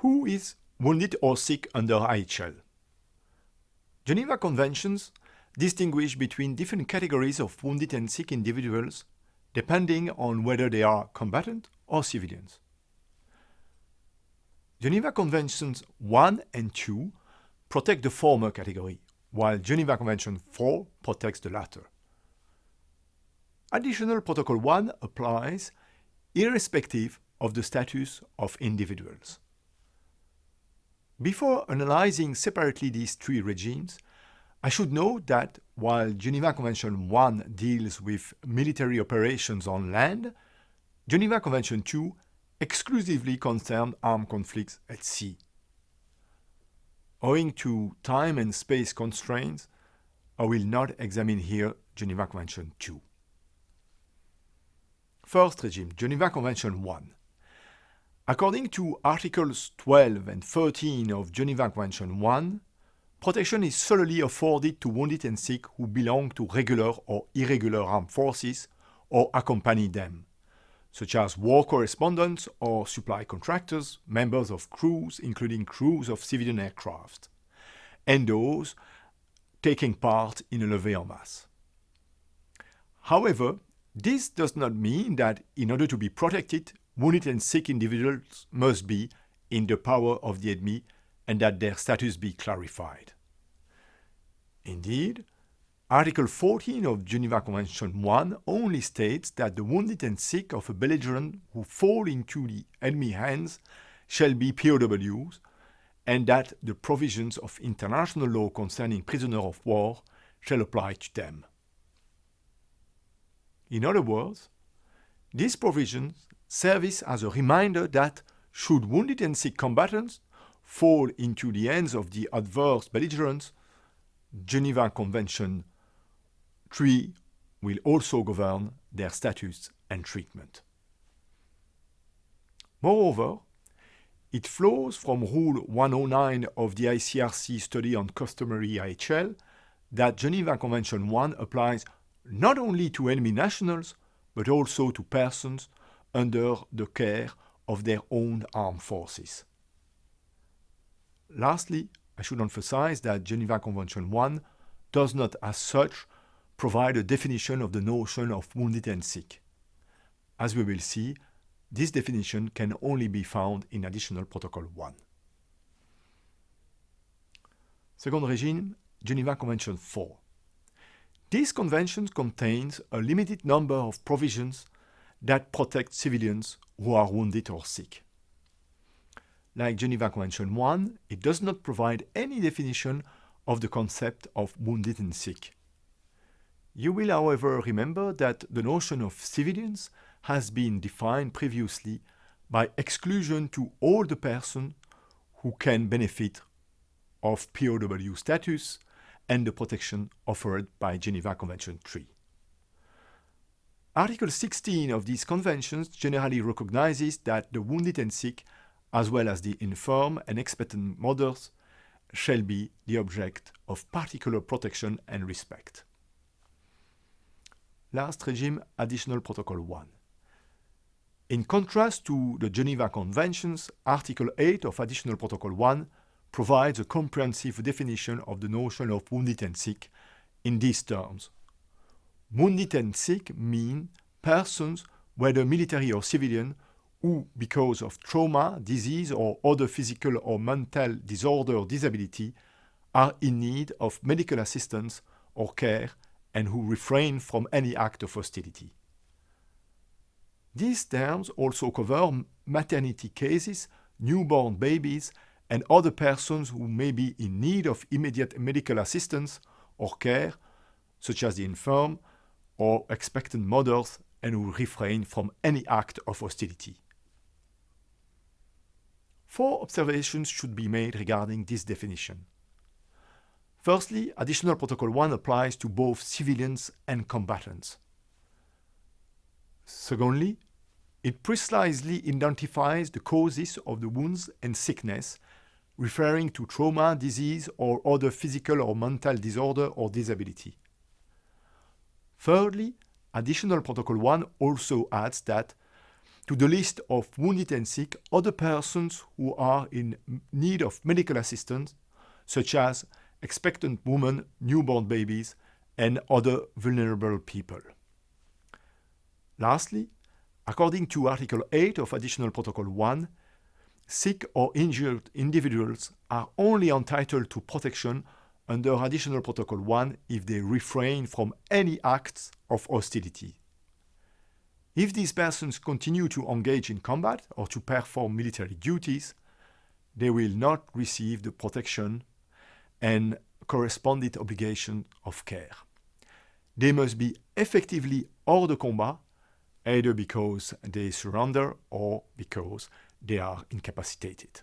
Who is wounded or sick under IHL? Geneva Conventions distinguish between different categories of wounded and sick individuals depending on whether they are combatant or civilians. Geneva Conventions 1 and 2 protect the former category, while Geneva Convention 4 protects the latter. Additional Protocol 1 applies irrespective of the status of individuals. Before analyzing separately these three regimes, I should note that while Geneva Convention 1 deals with military operations on land, Geneva Convention 2 exclusively concerns armed conflicts at sea. Owing to time and space constraints, I will not examine here Geneva Convention 2. First regime, Geneva Convention 1. According to Articles 12 and 13 of Geneva Convention 1, Protection is solely afforded to wounded and sick who belong to regular or irregular armed forces or accompany them, such as war correspondents or supply contractors, members of crews, including crews of civilian aircraft, and those taking part in a levée en masse. However, this does not mean that in order to be protected, wounded and sick individuals must be in the power of the enemy and that their status be clarified. Indeed, Article 14 of Geneva Convention 1 only states that the wounded and sick of a belligerent who fall into the enemy hands shall be POWs and that the provisions of international law concerning prisoners of war shall apply to them. In other words, these provisions serve as a reminder that should wounded and sick combatants fall into the hands of the adverse belligerents, Geneva Convention 3 will also govern their status and treatment. Moreover, it flows from Rule 109 of the ICRC study on customary IHL that Geneva Convention 1 applies not only to enemy nationals, but also to persons under the care of their own armed forces. Lastly, I should emphasize that Geneva Convention 1 does not as such provide a definition of the notion of wounded and sick. As we will see, this definition can only be found in Additional Protocol 1. Second regime, Geneva Convention 4. This convention contains a limited number of provisions that protect civilians who are wounded or sick. Like Geneva Convention 1, it does not provide any definition of the concept of wounded and sick. You will, however, remember that the notion of civilians has been defined previously by exclusion to all the persons who can benefit of POW status and the protection offered by Geneva Convention 3. Article 16 of these conventions generally recognizes that the wounded and sick as well as the infirm and expectant mothers, shall be the object of particular protection and respect. Last regime, Additional Protocol 1. In contrast to the Geneva Conventions, Article 8 of Additional Protocol 1 provides a comprehensive definition of the notion of wounded and sick in these terms. Sick mean persons, whether military or civilian, who, because of trauma, disease, or other physical or mental disorder or disability, are in need of medical assistance or care and who refrain from any act of hostility. These terms also cover maternity cases, newborn babies, and other persons who may be in need of immediate medical assistance or care, such as the infirm or expectant mothers, and who refrain from any act of hostility. Four observations should be made regarding this definition. Firstly, Additional Protocol 1 applies to both civilians and combatants. Secondly, it precisely identifies the causes of the wounds and sickness, referring to trauma, disease, or other physical or mental disorder or disability. Thirdly, Additional Protocol 1 also adds that to the list of wounded and sick other persons who are in need of medical assistance, such as expectant women, newborn babies, and other vulnerable people. Lastly, according to Article 8 of Additional Protocol 1, sick or injured individuals are only entitled to protection under Additional Protocol 1 if they refrain from any acts of hostility. If these persons continue to engage in combat or to perform military duties, they will not receive the protection and corresponding obligation of care. They must be effectively hors de combat, either because they surrender or because they are incapacitated.